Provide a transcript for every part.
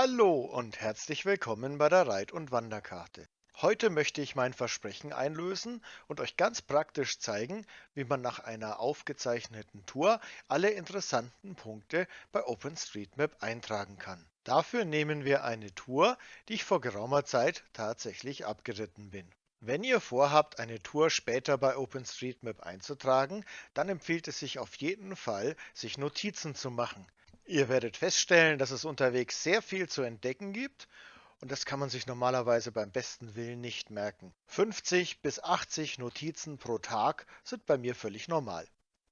Hallo und herzlich willkommen bei der Reit- und Wanderkarte. Heute möchte ich mein Versprechen einlösen und euch ganz praktisch zeigen, wie man nach einer aufgezeichneten Tour alle interessanten Punkte bei OpenStreetMap eintragen kann. Dafür nehmen wir eine Tour, die ich vor geraumer Zeit tatsächlich abgeritten bin. Wenn ihr vorhabt, eine Tour später bei OpenStreetMap einzutragen, dann empfiehlt es sich auf jeden Fall, sich Notizen zu machen. Ihr werdet feststellen, dass es unterwegs sehr viel zu entdecken gibt und das kann man sich normalerweise beim besten Willen nicht merken. 50 bis 80 Notizen pro Tag sind bei mir völlig normal.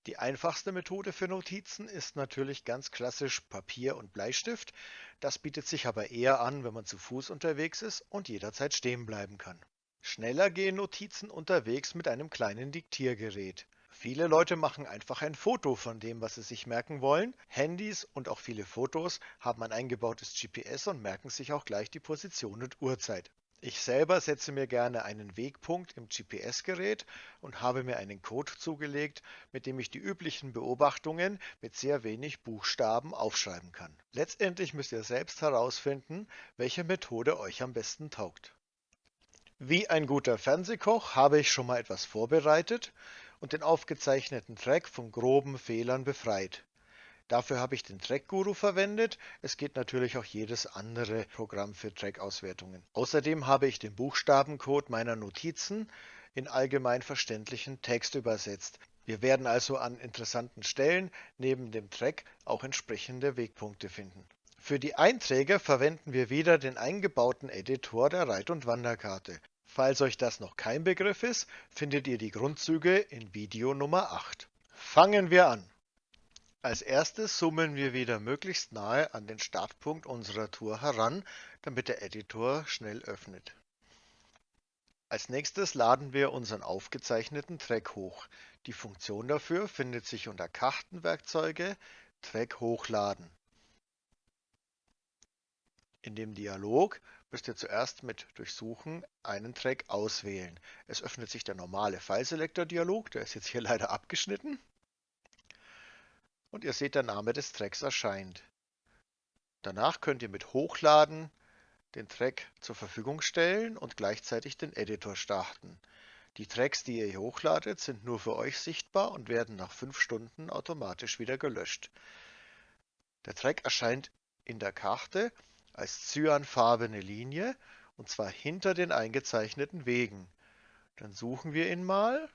Die einfachste Methode für Notizen ist natürlich ganz klassisch Papier und Bleistift. Das bietet sich aber eher an, wenn man zu Fuß unterwegs ist und jederzeit stehen bleiben kann. Schneller gehen Notizen unterwegs mit einem kleinen Diktiergerät. Viele Leute machen einfach ein Foto von dem, was sie sich merken wollen. Handys und auch viele Fotos haben ein eingebautes GPS und merken sich auch gleich die Position und Uhrzeit. Ich selber setze mir gerne einen Wegpunkt im GPS-Gerät und habe mir einen Code zugelegt, mit dem ich die üblichen Beobachtungen mit sehr wenig Buchstaben aufschreiben kann. Letztendlich müsst ihr selbst herausfinden, welche Methode euch am besten taugt. Wie ein guter Fernsehkoch habe ich schon mal etwas vorbereitet und den aufgezeichneten Track von groben Fehlern befreit. Dafür habe ich den Track Guru verwendet. Es geht natürlich auch jedes andere Programm für Track-Auswertungen. Außerdem habe ich den Buchstabencode meiner Notizen in allgemein verständlichen Text übersetzt. Wir werden also an interessanten Stellen neben dem Track auch entsprechende Wegpunkte finden. Für die Einträge verwenden wir wieder den eingebauten Editor der Reit- und Wanderkarte. Falls euch das noch kein Begriff ist, findet ihr die Grundzüge in Video Nummer 8. Fangen wir an. Als erstes zoomen wir wieder möglichst nahe an den Startpunkt unserer Tour heran, damit der Editor schnell öffnet. Als nächstes laden wir unseren aufgezeichneten Track hoch. Die Funktion dafür findet sich unter Kartenwerkzeuge Track hochladen. In dem Dialog müsst ihr zuerst mit Durchsuchen einen Track auswählen. Es öffnet sich der normale File-Selector-Dialog, der ist jetzt hier leider abgeschnitten. Und ihr seht, der Name des Tracks erscheint. Danach könnt ihr mit Hochladen den Track zur Verfügung stellen und gleichzeitig den Editor starten. Die Tracks, die ihr hier hochladet, sind nur für euch sichtbar und werden nach 5 Stunden automatisch wieder gelöscht. Der Track erscheint in der Karte als cyanfarbene Linie und zwar hinter den eingezeichneten Wegen. Dann suchen wir ihn mal.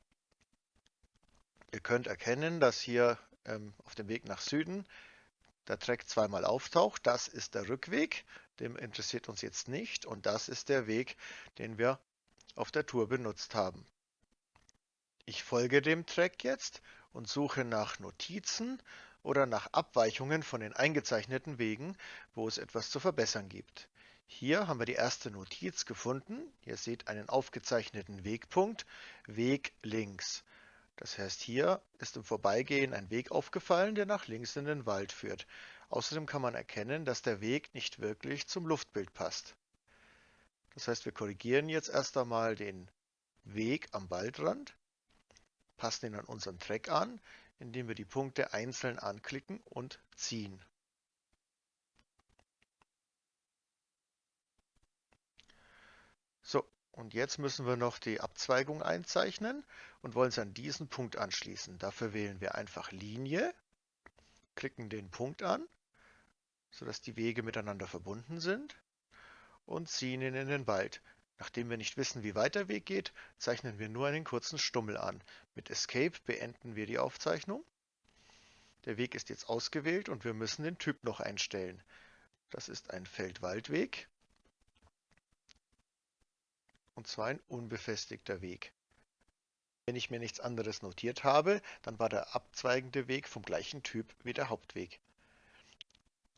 Ihr könnt erkennen, dass hier ähm, auf dem Weg nach Süden der Track zweimal auftaucht. Das ist der Rückweg, dem interessiert uns jetzt nicht und das ist der Weg, den wir auf der Tour benutzt haben. Ich folge dem Track jetzt und suche nach Notizen oder nach Abweichungen von den eingezeichneten Wegen, wo es etwas zu verbessern gibt. Hier haben wir die erste Notiz gefunden. Ihr seht einen aufgezeichneten Wegpunkt, Weg links. Das heißt, hier ist im Vorbeigehen ein Weg aufgefallen, der nach links in den Wald führt. Außerdem kann man erkennen, dass der Weg nicht wirklich zum Luftbild passt. Das heißt, wir korrigieren jetzt erst einmal den Weg am Waldrand, passen ihn an unseren Track an, indem wir die Punkte einzeln anklicken und ziehen. So, und jetzt müssen wir noch die Abzweigung einzeichnen und wollen es an diesen Punkt anschließen. Dafür wählen wir einfach Linie, klicken den Punkt an, sodass die Wege miteinander verbunden sind und ziehen ihn in den Wald. Nachdem wir nicht wissen, wie weit der Weg geht, zeichnen wir nur einen kurzen Stummel an. Mit Escape beenden wir die Aufzeichnung. Der Weg ist jetzt ausgewählt und wir müssen den Typ noch einstellen. Das ist ein Feldwaldweg und zwar ein unbefestigter Weg. Wenn ich mir nichts anderes notiert habe, dann war der abzweigende Weg vom gleichen Typ wie der Hauptweg.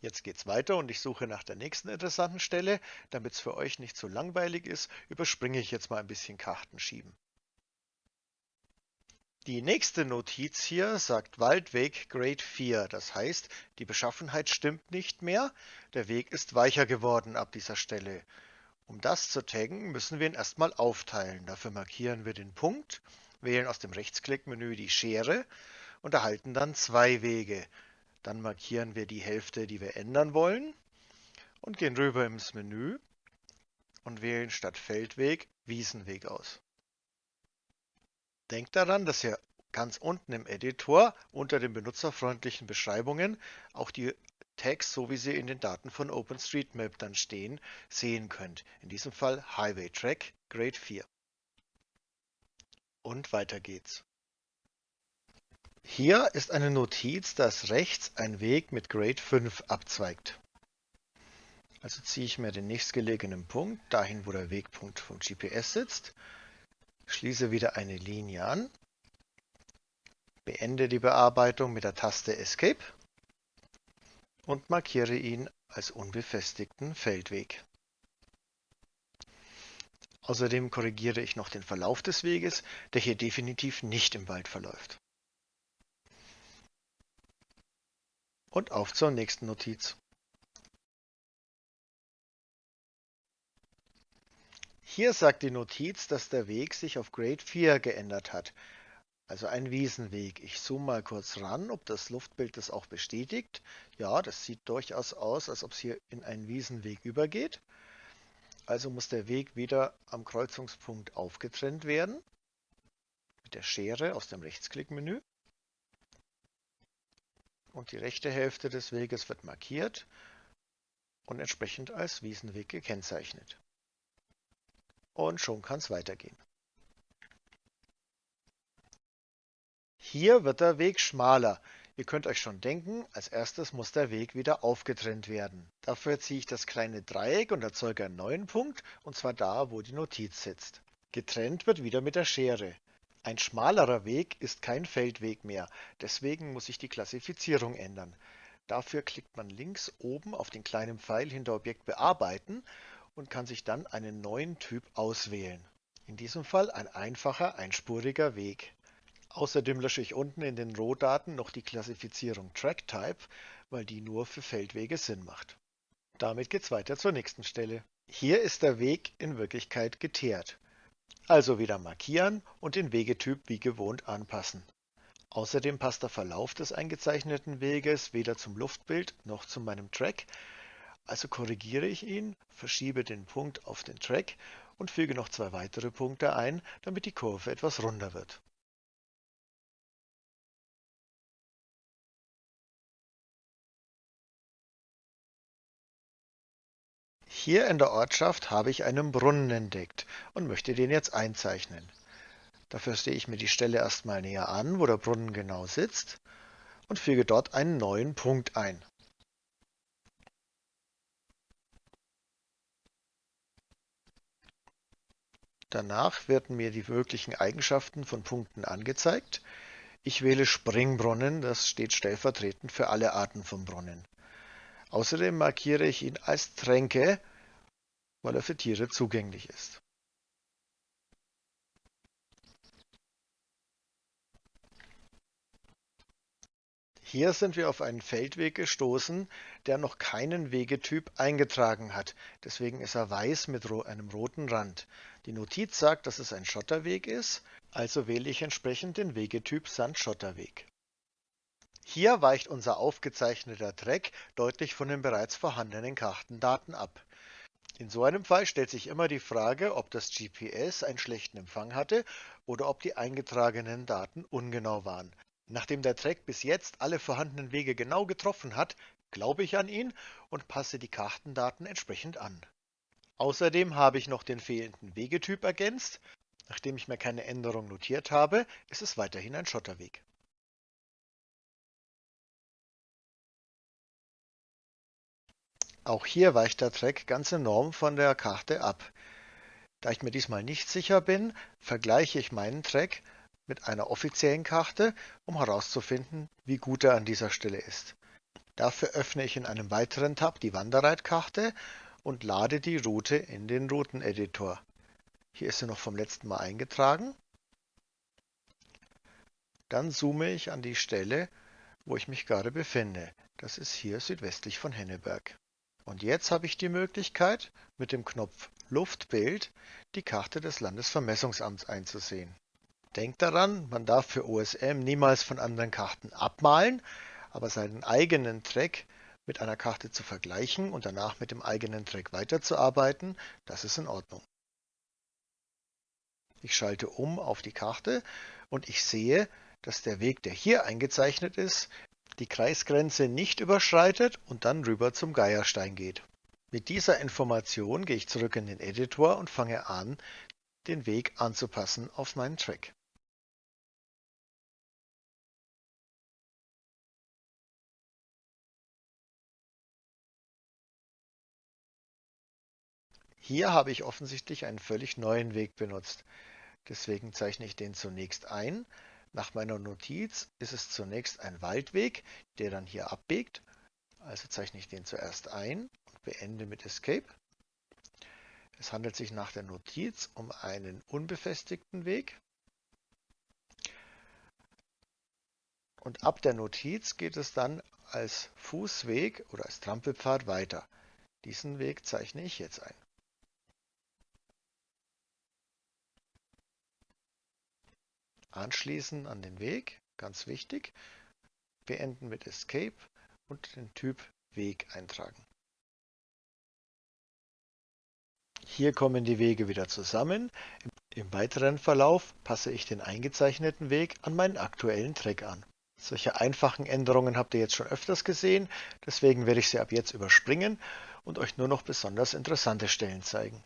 Jetzt geht's weiter und ich suche nach der nächsten interessanten Stelle. Damit es für euch nicht so langweilig ist, überspringe ich jetzt mal ein bisschen Karten schieben. Die nächste Notiz hier sagt Waldweg Grade 4. Das heißt, die Beschaffenheit stimmt nicht mehr. Der Weg ist weicher geworden ab dieser Stelle. Um das zu taggen, müssen wir ihn erstmal aufteilen. Dafür markieren wir den Punkt, wählen aus dem Rechtsklickmenü die Schere und erhalten dann zwei Wege. Dann markieren wir die Hälfte, die wir ändern wollen und gehen rüber ins Menü und wählen statt Feldweg Wiesenweg aus. Denkt daran, dass ihr ganz unten im Editor unter den benutzerfreundlichen Beschreibungen auch die Tags, so wie sie in den Daten von OpenStreetMap dann stehen, sehen könnt. In diesem Fall Highway Track Grade 4. Und weiter geht's. Hier ist eine Notiz, dass rechts ein Weg mit Grade 5 abzweigt. Also ziehe ich mir den nächstgelegenen Punkt, dahin wo der Wegpunkt vom GPS sitzt, schließe wieder eine Linie an, beende die Bearbeitung mit der Taste Escape und markiere ihn als unbefestigten Feldweg. Außerdem korrigiere ich noch den Verlauf des Weges, der hier definitiv nicht im Wald verläuft. Und auf zur nächsten Notiz. Hier sagt die Notiz, dass der Weg sich auf Grade 4 geändert hat, also ein Wiesenweg. Ich zoome mal kurz ran, ob das Luftbild das auch bestätigt. Ja, das sieht durchaus aus, als ob es hier in einen Wiesenweg übergeht. Also muss der Weg wieder am Kreuzungspunkt aufgetrennt werden. Mit der Schere aus dem Rechtsklickmenü. Und die rechte Hälfte des Weges wird markiert und entsprechend als Wiesenweg gekennzeichnet. Und schon kann es weitergehen. Hier wird der Weg schmaler. Ihr könnt euch schon denken, als erstes muss der Weg wieder aufgetrennt werden. Dafür ziehe ich das kleine Dreieck und erzeuge einen neuen Punkt, und zwar da, wo die Notiz sitzt. Getrennt wird wieder mit der Schere. Ein schmalerer Weg ist kein Feldweg mehr, deswegen muss ich die Klassifizierung ändern. Dafür klickt man links oben auf den kleinen Pfeil hinter Objekt bearbeiten und kann sich dann einen neuen Typ auswählen. In diesem Fall ein einfacher, einspuriger Weg. Außerdem lösche ich unten in den Rohdaten noch die Klassifizierung TrackType, weil die nur für Feldwege Sinn macht. Damit geht's weiter zur nächsten Stelle. Hier ist der Weg in Wirklichkeit geteert. Also wieder markieren und den Wegetyp wie gewohnt anpassen. Außerdem passt der Verlauf des eingezeichneten Weges weder zum Luftbild noch zu meinem Track, also korrigiere ich ihn, verschiebe den Punkt auf den Track und füge noch zwei weitere Punkte ein, damit die Kurve etwas runder wird. Hier in der Ortschaft habe ich einen Brunnen entdeckt und möchte den jetzt einzeichnen. Dafür sehe ich mir die Stelle erstmal näher an, wo der Brunnen genau sitzt und füge dort einen neuen Punkt ein. Danach werden mir die möglichen Eigenschaften von Punkten angezeigt. Ich wähle Springbrunnen, das steht stellvertretend für alle Arten von Brunnen. Außerdem markiere ich ihn als Tränke, weil er für Tiere zugänglich ist. Hier sind wir auf einen Feldweg gestoßen, der noch keinen Wegetyp eingetragen hat. Deswegen ist er weiß mit einem roten Rand. Die Notiz sagt, dass es ein Schotterweg ist, also wähle ich entsprechend den Wegetyp Sandschotterweg. Hier weicht unser aufgezeichneter Track deutlich von den bereits vorhandenen Kartendaten ab. In so einem Fall stellt sich immer die Frage, ob das GPS einen schlechten Empfang hatte oder ob die eingetragenen Daten ungenau waren. Nachdem der Track bis jetzt alle vorhandenen Wege genau getroffen hat, glaube ich an ihn und passe die Kartendaten entsprechend an. Außerdem habe ich noch den fehlenden Wegetyp ergänzt. Nachdem ich mir keine Änderung notiert habe, ist es weiterhin ein Schotterweg. Auch hier weicht der Track ganz enorm von der Karte ab. Da ich mir diesmal nicht sicher bin, vergleiche ich meinen Track mit einer offiziellen Karte, um herauszufinden, wie gut er an dieser Stelle ist. Dafür öffne ich in einem weiteren Tab die Wanderreitkarte und lade die Route in den Routeneditor. Hier ist sie noch vom letzten Mal eingetragen. Dann zoome ich an die Stelle, wo ich mich gerade befinde. Das ist hier südwestlich von Henneberg. Und jetzt habe ich die Möglichkeit, mit dem Knopf Luftbild die Karte des Landesvermessungsamts einzusehen. Denkt daran, man darf für OSM niemals von anderen Karten abmalen, aber seinen eigenen Track mit einer Karte zu vergleichen und danach mit dem eigenen Track weiterzuarbeiten, das ist in Ordnung. Ich schalte um auf die Karte und ich sehe, dass der Weg, der hier eingezeichnet ist, die Kreisgrenze nicht überschreitet und dann rüber zum Geierstein geht. Mit dieser Information gehe ich zurück in den Editor und fange an, den Weg anzupassen auf meinen Track. Hier habe ich offensichtlich einen völlig neuen Weg benutzt. Deswegen zeichne ich den zunächst ein. Nach meiner Notiz ist es zunächst ein Waldweg, der dann hier abbiegt. Also zeichne ich den zuerst ein und beende mit Escape. Es handelt sich nach der Notiz um einen unbefestigten Weg. Und ab der Notiz geht es dann als Fußweg oder als Trampelpfad weiter. Diesen Weg zeichne ich jetzt ein. Anschließen an den Weg, ganz wichtig. Beenden mit Escape und den Typ Weg eintragen. Hier kommen die Wege wieder zusammen. Im weiteren Verlauf passe ich den eingezeichneten Weg an meinen aktuellen Track an. Solche einfachen Änderungen habt ihr jetzt schon öfters gesehen, deswegen werde ich sie ab jetzt überspringen und euch nur noch besonders interessante Stellen zeigen.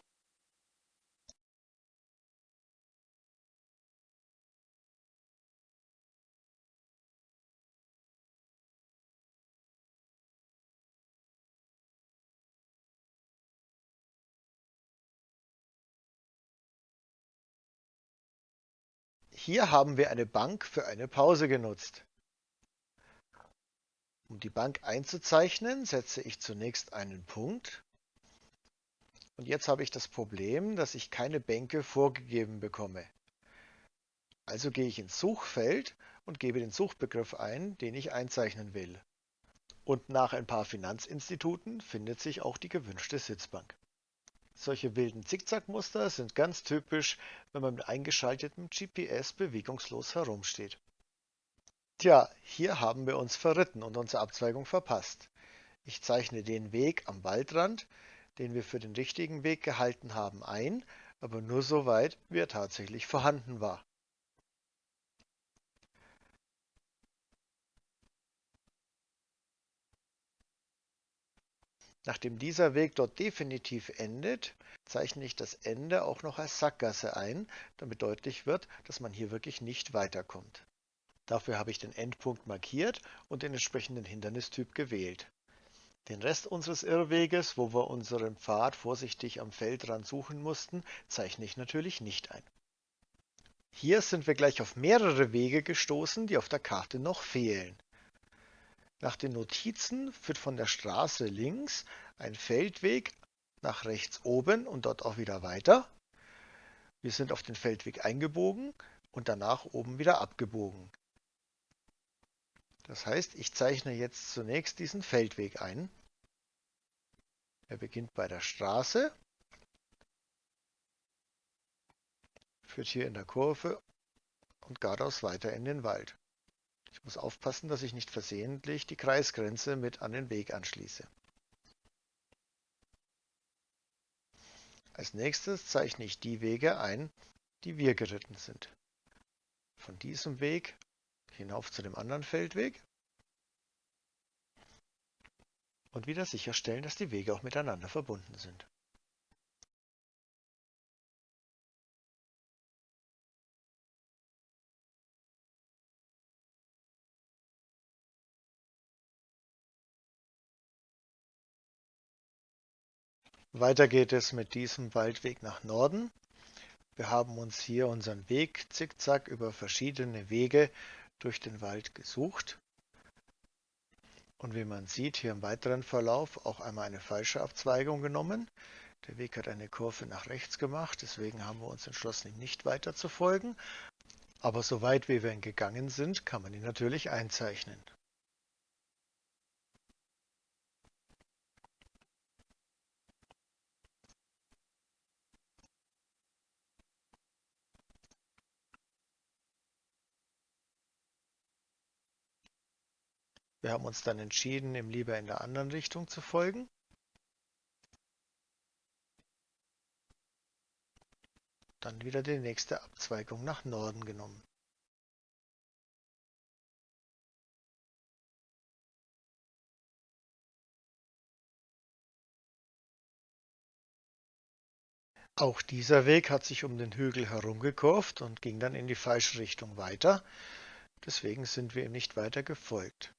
Hier haben wir eine Bank für eine Pause genutzt. Um die Bank einzuzeichnen, setze ich zunächst einen Punkt. Und jetzt habe ich das Problem, dass ich keine Bänke vorgegeben bekomme. Also gehe ich ins Suchfeld und gebe den Suchbegriff ein, den ich einzeichnen will. Und nach ein paar Finanzinstituten findet sich auch die gewünschte Sitzbank. Solche wilden Zickzackmuster sind ganz typisch, wenn man mit eingeschaltetem GPS bewegungslos herumsteht. Tja, hier haben wir uns verritten und unsere Abzweigung verpasst. Ich zeichne den Weg am Waldrand, den wir für den richtigen Weg gehalten haben, ein, aber nur so weit, wie er tatsächlich vorhanden war. Nachdem dieser Weg dort definitiv endet, zeichne ich das Ende auch noch als Sackgasse ein, damit deutlich wird, dass man hier wirklich nicht weiterkommt. Dafür habe ich den Endpunkt markiert und den entsprechenden Hindernistyp gewählt. Den Rest unseres Irrweges, wo wir unseren Pfad vorsichtig am Feldrand suchen mussten, zeichne ich natürlich nicht ein. Hier sind wir gleich auf mehrere Wege gestoßen, die auf der Karte noch fehlen. Nach den Notizen führt von der Straße links ein Feldweg nach rechts oben und dort auch wieder weiter. Wir sind auf den Feldweg eingebogen und danach oben wieder abgebogen. Das heißt, ich zeichne jetzt zunächst diesen Feldweg ein. Er beginnt bei der Straße, führt hier in der Kurve und geradeaus weiter in den Wald. Ich muss aufpassen, dass ich nicht versehentlich die Kreisgrenze mit an den Weg anschließe. Als nächstes zeichne ich die Wege ein, die wir geritten sind. Von diesem Weg hinauf zu dem anderen Feldweg und wieder sicherstellen, dass die Wege auch miteinander verbunden sind. Weiter geht es mit diesem Waldweg nach Norden. Wir haben uns hier unseren Weg zickzack über verschiedene Wege durch den Wald gesucht. Und wie man sieht, hier im weiteren Verlauf auch einmal eine falsche Abzweigung genommen. Der Weg hat eine Kurve nach rechts gemacht, deswegen haben wir uns entschlossen, ihm nicht weiter zu folgen. Aber so weit wie wir ihn gegangen sind, kann man ihn natürlich einzeichnen. Wir haben uns dann entschieden, ihm lieber in der anderen Richtung zu folgen. Dann wieder die nächste Abzweigung nach Norden genommen. Auch dieser Weg hat sich um den Hügel herumgekurvt und ging dann in die falsche Richtung weiter. Deswegen sind wir ihm nicht weiter gefolgt.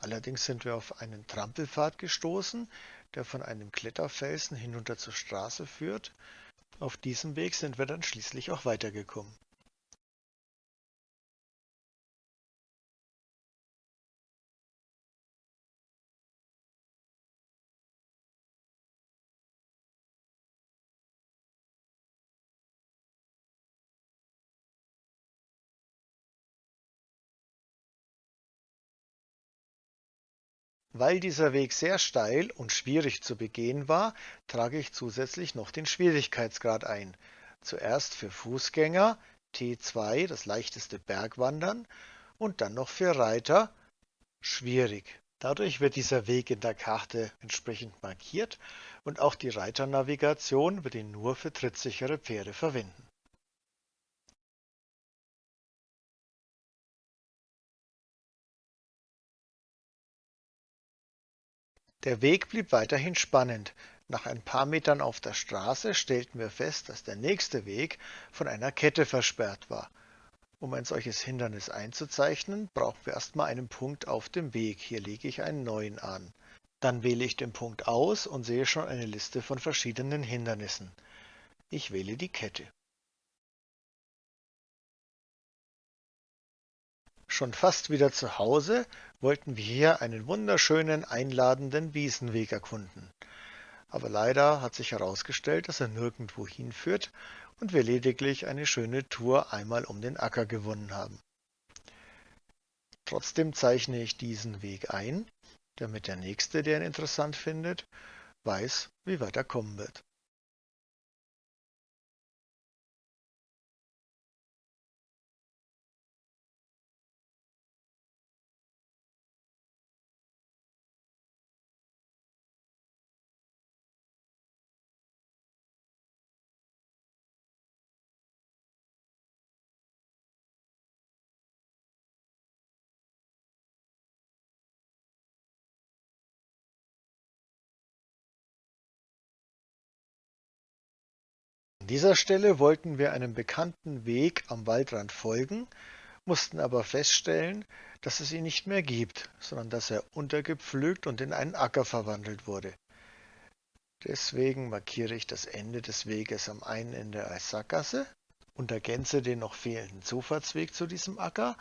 Allerdings sind wir auf einen Trampelpfad gestoßen, der von einem Kletterfelsen hinunter zur Straße führt. Auf diesem Weg sind wir dann schließlich auch weitergekommen. Weil dieser Weg sehr steil und schwierig zu begehen war, trage ich zusätzlich noch den Schwierigkeitsgrad ein. Zuerst für Fußgänger T2, das leichteste Bergwandern, und dann noch für Reiter schwierig. Dadurch wird dieser Weg in der Karte entsprechend markiert und auch die Reiternavigation wird ihn nur für trittsichere Pferde verwenden. Der Weg blieb weiterhin spannend. Nach ein paar Metern auf der Straße stellten wir fest, dass der nächste Weg von einer Kette versperrt war. Um ein solches Hindernis einzuzeichnen, brauchen wir erstmal einen Punkt auf dem Weg. Hier lege ich einen neuen an. Dann wähle ich den Punkt aus und sehe schon eine Liste von verschiedenen Hindernissen. Ich wähle die Kette. Schon fast wieder zu Hause wollten wir hier einen wunderschönen, einladenden Wiesenweg erkunden. Aber leider hat sich herausgestellt, dass er nirgendwo hinführt und wir lediglich eine schöne Tour einmal um den Acker gewonnen haben. Trotzdem zeichne ich diesen Weg ein, damit der Nächste, der ihn interessant findet, weiß, wie weit er kommen wird. Dieser Stelle wollten wir einem bekannten Weg am Waldrand folgen, mussten aber feststellen, dass es ihn nicht mehr gibt, sondern dass er untergepflügt und in einen Acker verwandelt wurde. Deswegen markiere ich das Ende des Weges am einen Ende als Sackgasse und ergänze den noch fehlenden Zufahrtsweg zu diesem Acker,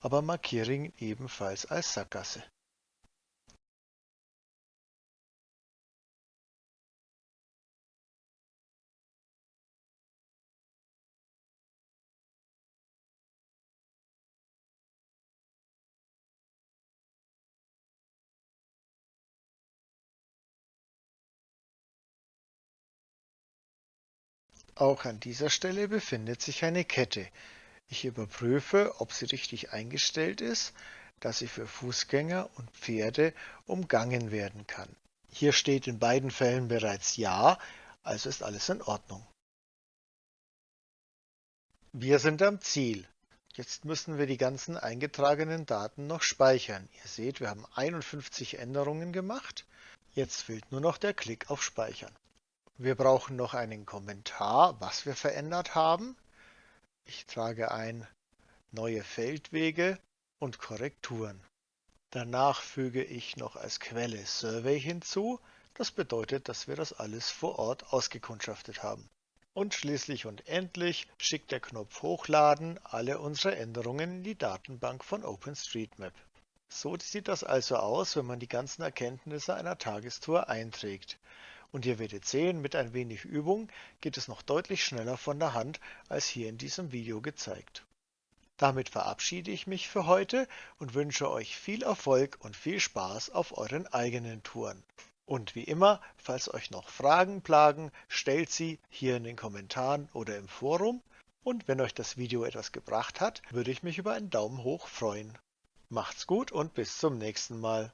aber markiere ihn ebenfalls als Sackgasse. Auch an dieser Stelle befindet sich eine Kette. Ich überprüfe, ob sie richtig eingestellt ist, dass sie für Fußgänger und Pferde umgangen werden kann. Hier steht in beiden Fällen bereits Ja, also ist alles in Ordnung. Wir sind am Ziel. Jetzt müssen wir die ganzen eingetragenen Daten noch speichern. Ihr seht, wir haben 51 Änderungen gemacht. Jetzt fehlt nur noch der Klick auf Speichern. Wir brauchen noch einen Kommentar, was wir verändert haben. Ich trage ein neue Feldwege und Korrekturen. Danach füge ich noch als Quelle Survey hinzu. Das bedeutet, dass wir das alles vor Ort ausgekundschaftet haben. Und schließlich und endlich schickt der Knopf Hochladen alle unsere Änderungen in die Datenbank von OpenStreetMap. So sieht das also aus, wenn man die ganzen Erkenntnisse einer Tagestour einträgt. Und ihr werdet sehen, mit ein wenig Übung geht es noch deutlich schneller von der Hand als hier in diesem Video gezeigt. Damit verabschiede ich mich für heute und wünsche euch viel Erfolg und viel Spaß auf euren eigenen Touren. Und wie immer, falls euch noch Fragen plagen, stellt sie hier in den Kommentaren oder im Forum. Und wenn euch das Video etwas gebracht hat, würde ich mich über einen Daumen hoch freuen. Macht's gut und bis zum nächsten Mal.